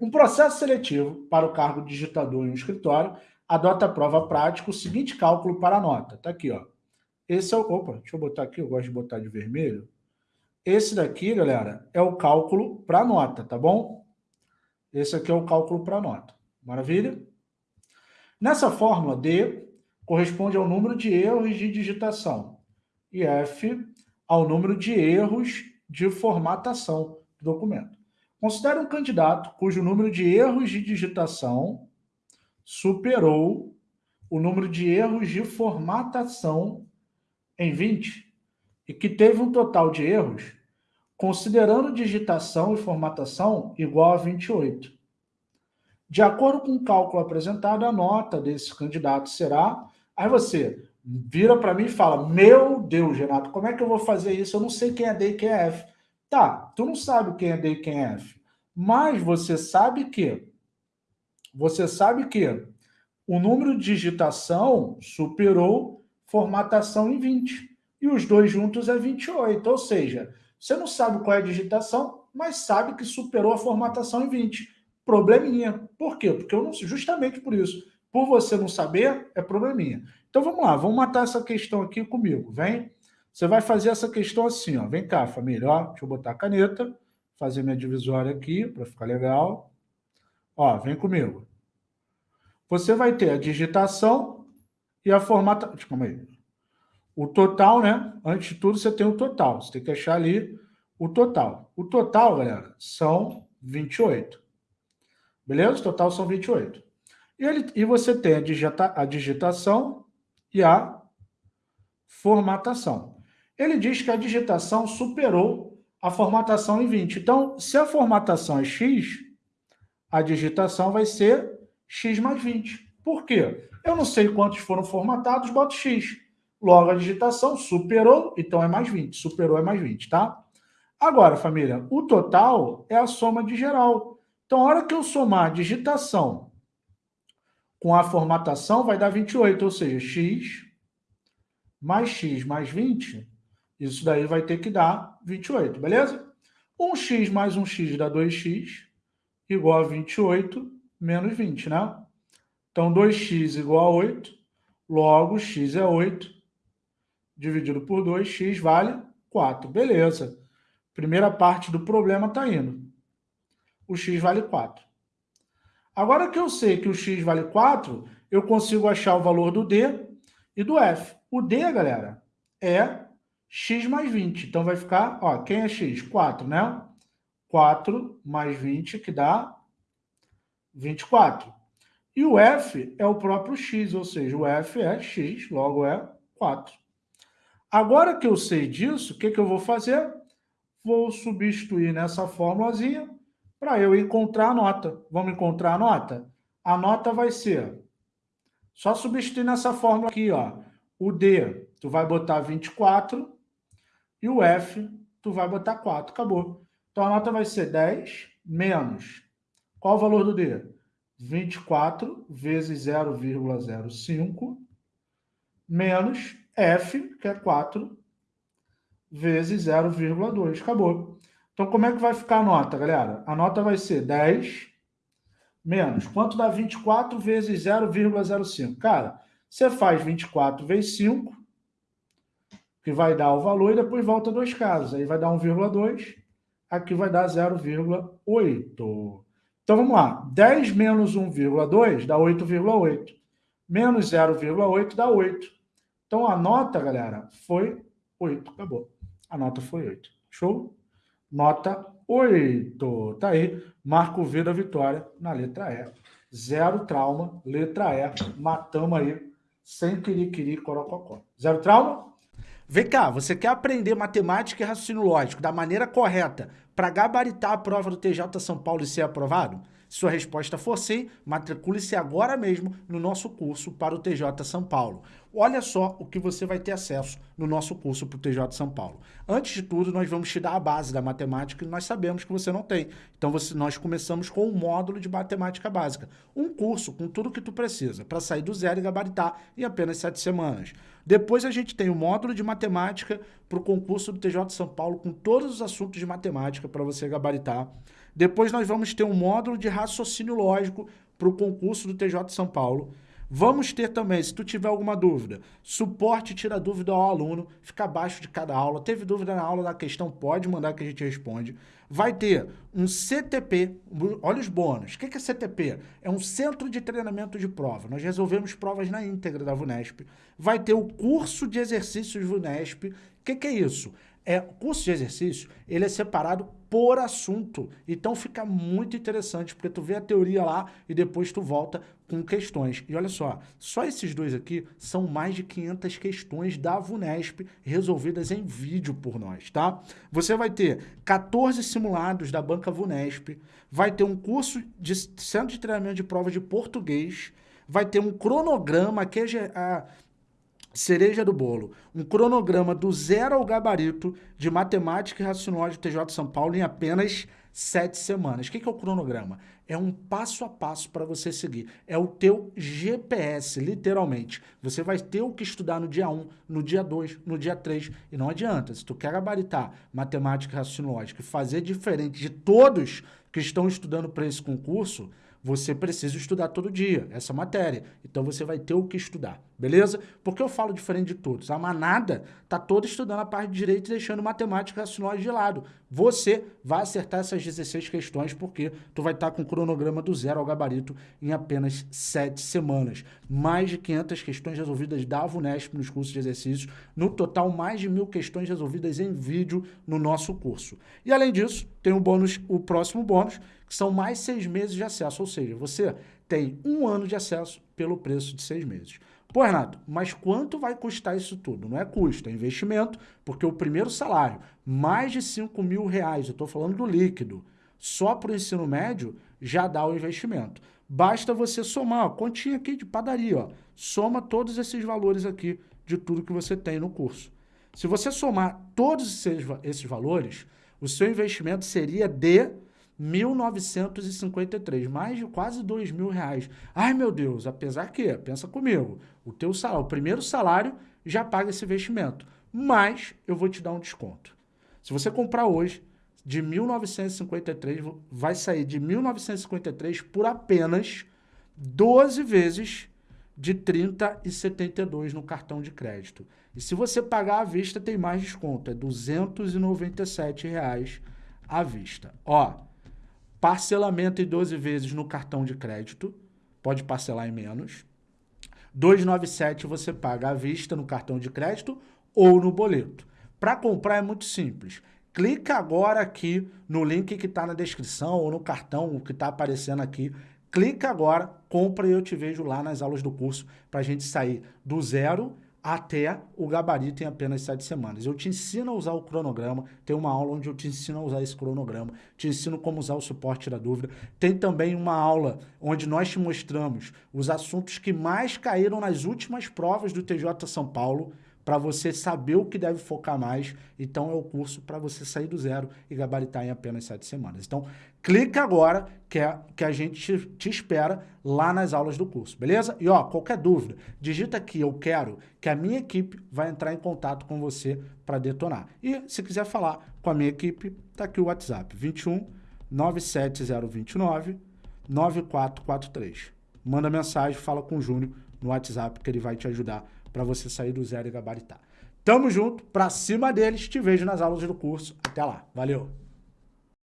Um processo seletivo para o cargo de digitador em um escritório adota a prova prática o seguinte cálculo para a nota. Está aqui, ó. Esse é o... Opa, deixa eu botar aqui, eu gosto de botar de vermelho. Esse daqui, galera, é o cálculo para a nota, tá bom? Esse aqui é o cálculo para a nota. Maravilha? Nessa fórmula, D corresponde ao número de erros de digitação e F ao número de erros de formatação do documento. Considere um candidato cujo número de erros de digitação superou o número de erros de formatação em 20 e que teve um total de erros, considerando digitação e formatação, igual a 28. De acordo com o cálculo apresentado, a nota desse candidato será... Aí você vira para mim e fala, meu Deus, Renato, como é que eu vou fazer isso? Eu não sei quem é D e quem é F. Tá, tu não sabe quem é D e quem é F, mas você sabe que você sabe que o número de digitação superou formatação em 20. E os dois juntos é 28. Ou seja, você não sabe qual é a digitação, mas sabe que superou a formatação em 20. Probleminha. Por quê? Porque eu não justamente por isso. Por você não saber, é probleminha. Então vamos lá, vamos matar essa questão aqui comigo. Vem. Você vai fazer essa questão assim, ó. Vem cá, família. Ó, deixa eu botar a caneta, fazer minha divisória aqui para ficar legal. Ó, vem comigo. Você vai ter a digitação e a formatação. Calma aí. O total, né? Antes de tudo, você tem o total. Você tem que achar ali o total. O total, galera, são 28. Beleza? O total são 28. E, ele, e você tem a, digita, a digitação e a formatação. Ele diz que a digitação superou a formatação em 20. Então, se a formatação é X, a digitação vai ser x mais 20. Por quê? Eu não sei quantos foram formatados, boto x. Logo, a digitação superou, então é mais 20. Superou é mais 20, tá? Agora, família, o total é a soma de geral. Então, a hora que eu somar a digitação com a formatação, vai dar 28, ou seja, x mais x mais 20, isso daí vai ter que dar 28, beleza? 1x mais 1x dá 2x, igual a 28, menos 20, né? Então, 2x igual a 8, logo x é 8, dividido por 2, x vale 4. Beleza. Primeira parte do problema está indo. O x vale 4. Agora que eu sei que o x vale 4, eu consigo achar o valor do d e do f. O d, galera, é x mais 20. Então, vai ficar, ó, quem é x? 4, né? 4 mais 20, que dá 24. E o f é o próprio x, ou seja, o f é x, logo é 4. Agora que eu sei disso, o que, que eu vou fazer? Vou substituir nessa fórmulazinha para eu encontrar a nota. Vamos encontrar a nota? A nota vai ser, só substituir nessa fórmula aqui, ó. O D, tu vai botar 24 e o F, tu vai botar 4. Acabou. Então, a nota vai ser 10 menos qual o valor do D? 24 vezes 0,05 menos F, que é 4, vezes 0,2. Acabou. Então, como é que vai ficar a nota, galera? A nota vai ser 10 menos. Quanto dá 24 vezes 0,05? Cara, você faz 24 vezes 5, que vai dar o valor, e depois volta dois casos. Aí vai dar 1,2, aqui vai dar 0,8. Então, vamos lá. 10 menos 1,2 dá 8,8. Menos 0,8 dá 8. Então, a nota, galera, foi 8. Acabou. A nota foi 8. Show? Nota 8. Tá aí. Marco V da vitória na letra E. Zero trauma, letra E. Matamos aí, sem querer, corococó. Zero trauma? Vem cá, você quer aprender matemática e raciocínio lógico da maneira correta para gabaritar a prova do TJ São Paulo e ser aprovado? Se sua resposta for sim, matricule-se agora mesmo no nosso curso para o TJ São Paulo. Olha só o que você vai ter acesso no nosso curso para o TJ São Paulo. Antes de tudo, nós vamos te dar a base da matemática que nós sabemos que você não tem. Então, você, nós começamos com um módulo de matemática básica. Um curso com tudo o que tu precisa para sair do zero e gabaritar em apenas sete semanas. Depois a gente tem o módulo de matemática para o concurso do TJ São Paulo com todos os assuntos de matemática para você gabaritar. Depois nós vamos ter um módulo de raciocínio lógico para o concurso do TJ de São Paulo. Vamos ter também, se tu tiver alguma dúvida, suporte tira dúvida ao aluno, fica abaixo de cada aula. Teve dúvida na aula da questão, pode mandar que a gente responde. Vai ter um CTP, olha os bônus. O que é CTP? É um Centro de Treinamento de Prova. Nós resolvemos provas na íntegra da VUNESP. Vai ter o curso de exercícios VUNESP. O que é isso? É, o curso de exercício, ele é separado por assunto. Então fica muito interessante, porque tu vê a teoria lá e depois tu volta com questões. E olha só, só esses dois aqui são mais de 500 questões da VUNESP resolvidas em vídeo por nós, tá? Você vai ter 14 simulados da banca VUNESP, vai ter um curso de centro de treinamento de provas de português, vai ter um cronograma que é cereja do bolo, um cronograma do zero ao gabarito de matemática e raciocínio TJ São Paulo em apenas sete semanas. O que é o cronograma? É um passo a passo para você seguir. É o teu GPS, literalmente. Você vai ter o que estudar no dia 1, no dia 2, no dia 3. E não adianta, se tu quer gabaritar matemática e raciocínio e fazer diferente de todos que estão estudando para esse concurso, você precisa estudar todo dia essa matéria. Então você vai ter o que estudar, beleza? Porque eu falo diferente de todos. A manada tá toda estudando a parte de direito e deixando matemática raciocínio de lado. Você vai acertar essas 16 questões porque tu vai estar tá com o cronograma do zero ao gabarito em apenas 7 semanas. Mais de 500 questões resolvidas da VUNESP nos cursos de exercícios. No total, mais de mil questões resolvidas em vídeo no nosso curso. E além disso, tem o bônus, o próximo bônus, que são mais seis meses de acesso, ou seja, você tem um ano de acesso pelo preço de seis meses. Pô, Renato, mas quanto vai custar isso tudo? Não é custo, é investimento, porque o primeiro salário, mais de 5 mil reais, eu estou falando do líquido, só para o ensino médio, já dá o investimento. Basta você somar, ó, continha aqui de padaria, ó, soma todos esses valores aqui de tudo que você tem no curso. Se você somar todos esses, esses valores, o seu investimento seria de 1.953, mais de quase dois mil reais. Ai, meu Deus, apesar que, pensa comigo, o teu salário, o primeiro salário já paga esse investimento, mas eu vou te dar um desconto. Se você comprar hoje, de 1.953, vai sair de 1.953 por apenas 12 vezes de 30,72 no cartão de crédito. E se você pagar à vista, tem mais desconto, é 297 reais à vista. Ó, Parcelamento em 12 vezes no cartão de crédito, pode parcelar em menos. 297 você paga à vista no cartão de crédito ou no boleto. Para comprar é muito simples. Clica agora aqui no link que está na descrição ou no cartão que está aparecendo aqui. Clica agora, compra e eu te vejo lá nas aulas do curso para a gente sair do zero até o gabarito em apenas sete semanas. Eu te ensino a usar o cronograma, tem uma aula onde eu te ensino a usar esse cronograma, te ensino como usar o suporte da dúvida. Tem também uma aula onde nós te mostramos os assuntos que mais caíram nas últimas provas do TJ São Paulo, para você saber o que deve focar mais. Então, é o curso para você sair do zero e gabaritar em apenas sete semanas. Então, clica agora que, é, que a gente te, te, espera lá nas aulas do curso, beleza? E, ó, qualquer dúvida, digita aqui, eu quero, que a minha equipe vai entrar em contato com você para detonar. E, se quiser falar com a minha equipe, tá aqui o WhatsApp, 21 97029 9443. Manda mensagem, fala com o Júnior no WhatsApp que ele vai te ajudar para você sair do zero e gabaritar. Tamo junto, pra cima deles, te vejo nas aulas do curso. Até lá, valeu!